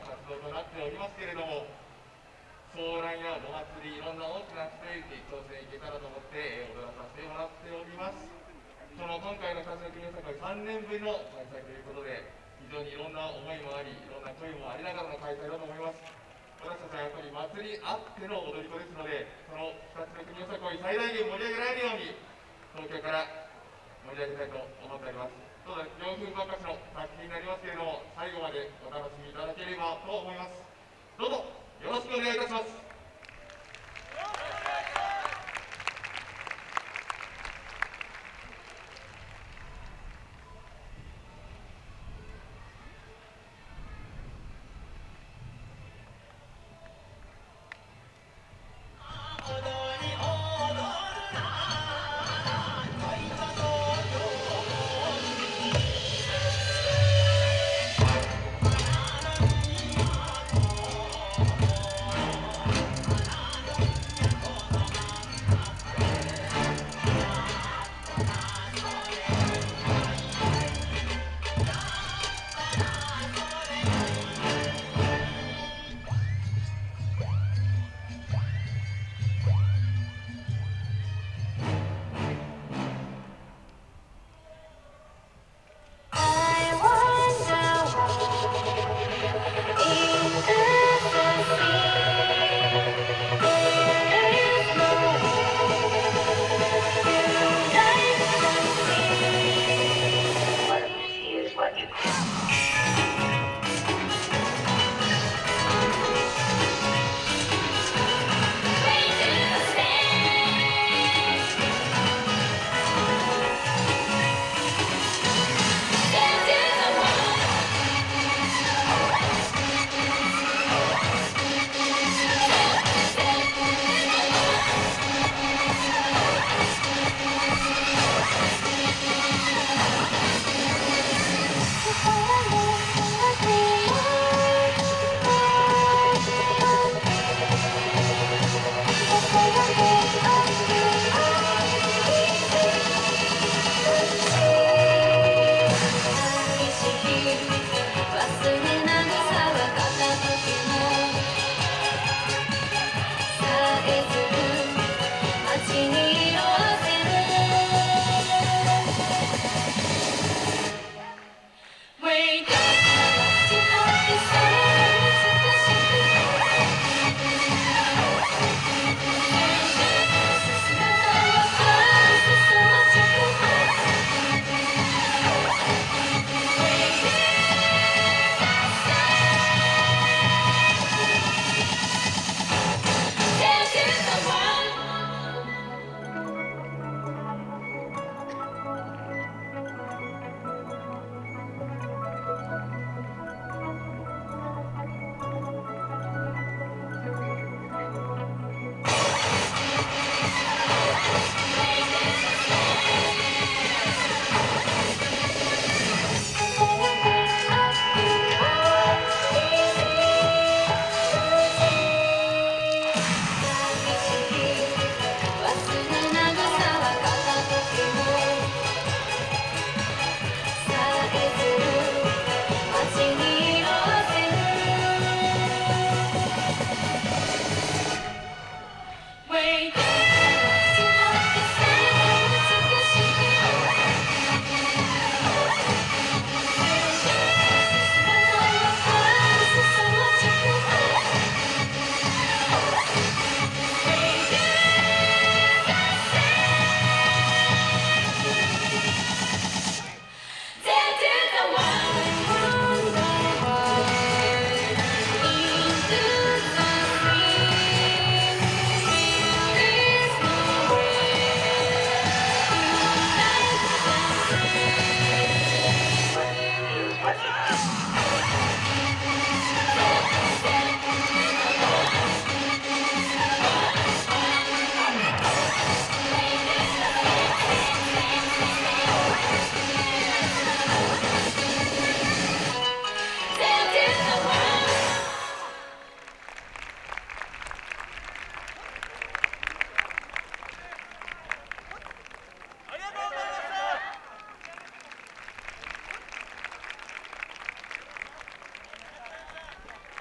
活動となっておりますけれども騒乱やお祭りいろんな大きなステージ挑戦いけたらと思って踊らさせてもらっております。その今回の歌唱記念祭3年ぶりの開催ということで非常にいろんな思いもありいろんな声もありながらの開催だと思います。私たちはやっぱり祭りあっての踊り子ですのでこの2つの国の作を最大限盛り上げられるように東京から盛り上げたいと思っております。ただ4分ばっかしの作品になりますけれども最後までお楽しみいただければと思います。どうぞよろしくお願いいたします。Bye.